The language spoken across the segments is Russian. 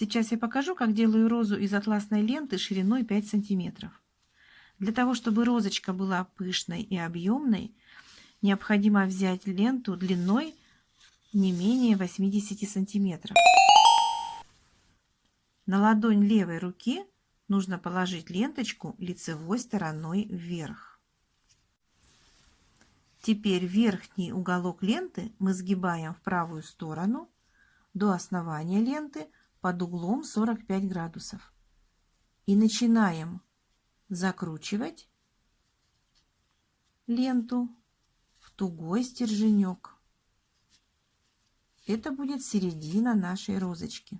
Сейчас я покажу, как делаю розу из атласной ленты шириной 5 сантиметров. Для того, чтобы розочка была пышной и объемной, необходимо взять ленту длиной не менее 80 сантиметров. На ладонь левой руки нужно положить ленточку лицевой стороной вверх. Теперь верхний уголок ленты мы сгибаем в правую сторону до основания ленты под углом 45 градусов. И начинаем закручивать ленту в тугой стерженек. Это будет середина нашей розочки.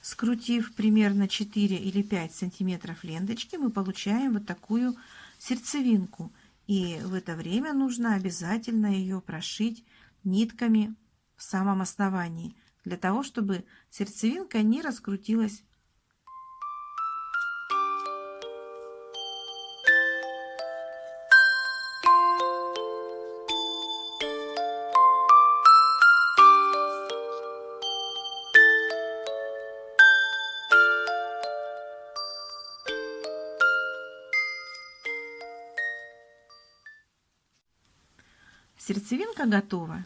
Скрутив примерно 4 или 5 сантиметров ленточки, мы получаем вот такую сердцевинку. И в это время нужно обязательно ее прошить нитками в самом основании, для того, чтобы сердцевинка не раскрутилась Сердцевинка готова.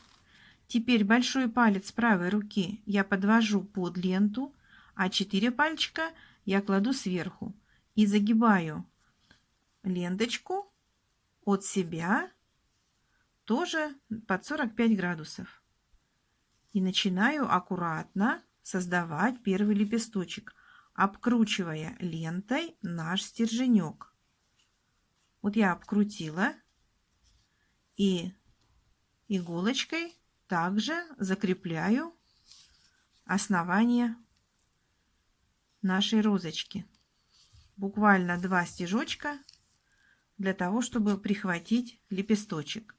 Теперь большой палец правой руки я подвожу под ленту, а четыре пальчика я кладу сверху и загибаю ленточку от себя тоже под 45 градусов. И начинаю аккуратно создавать первый лепесточек, обкручивая лентой наш стерженек. Вот я обкрутила и иголочкой также закрепляю основание нашей розочки. Буквально два стежочка для того, чтобы прихватить лепесточек.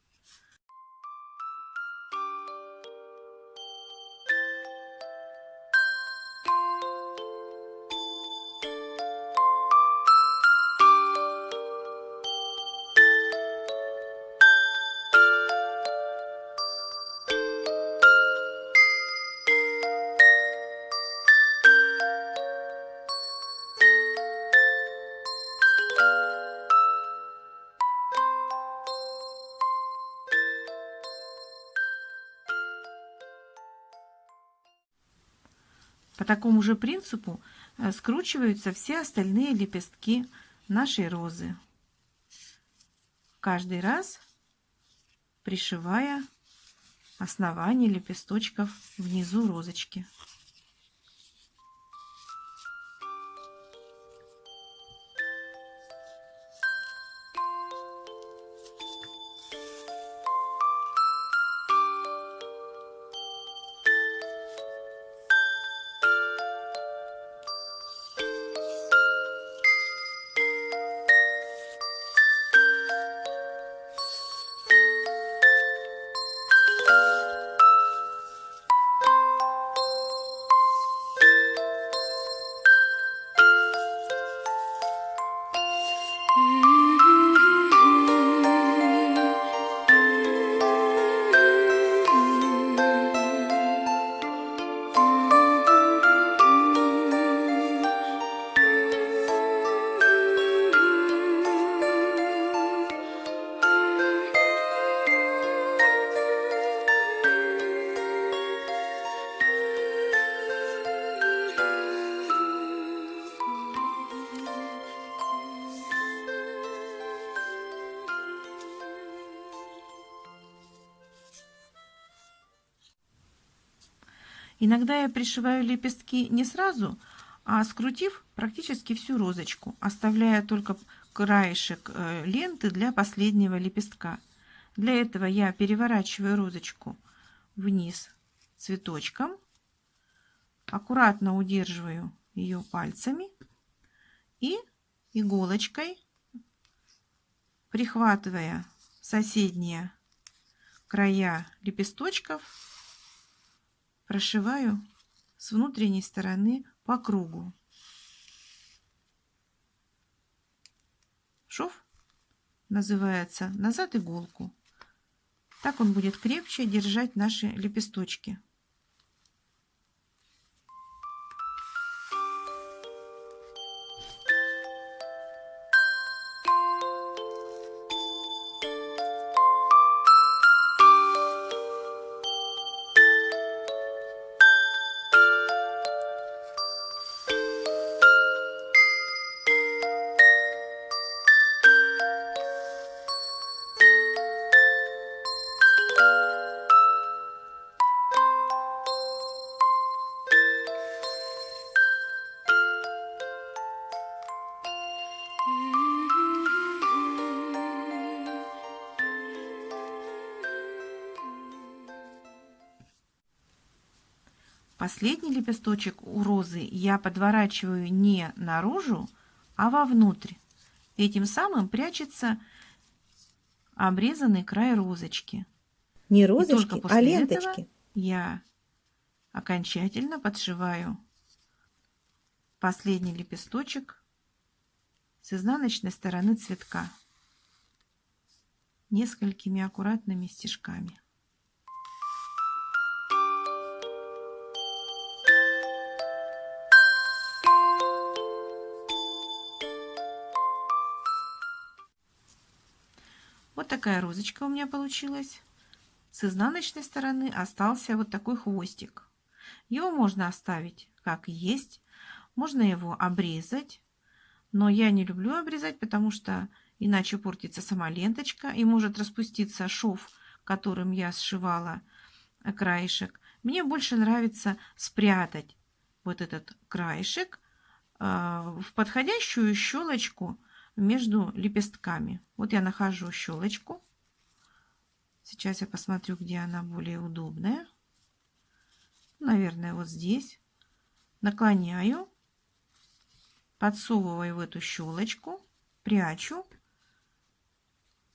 Такому же принципу э, скручиваются все остальные лепестки нашей розы. Каждый раз пришивая основание лепесточков внизу розочки. Иногда я пришиваю лепестки не сразу, а скрутив практически всю розочку, оставляя только краешек э, ленты для последнего лепестка. Для этого я переворачиваю розочку вниз цветочком, аккуратно удерживаю ее пальцами и иголочкой, прихватывая соседние края лепесточков, прошиваю с внутренней стороны по кругу. Шов называется назад иголку. Так он будет крепче держать наши лепесточки. Последний лепесточек у розы я подворачиваю не наружу, а вовнутрь. Этим самым прячется обрезанный край розочки. Не розочки, а ленточки. этого я окончательно подшиваю последний лепесточек с изнаночной стороны цветка несколькими аккуратными стежками. Вот такая розочка у меня получилась. С изнаночной стороны остался вот такой хвостик. Его можно оставить как есть, можно его обрезать, но я не люблю обрезать, потому что иначе портится сама ленточка и может распуститься шов, которым я сшивала краешек. Мне больше нравится спрятать вот этот краешек э, в подходящую щелочку между лепестками. Вот я нахожу щелочку. Сейчас я посмотрю, где она более удобная. Наверное, вот здесь. Наклоняю, подсовываю в эту щелочку, прячу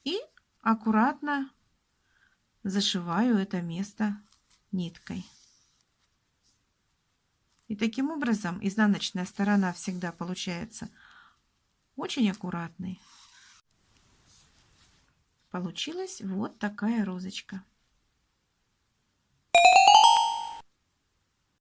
и аккуратно зашиваю это место ниткой. И таким образом изнаночная сторона всегда получается очень аккуратной. Получилась вот такая розочка.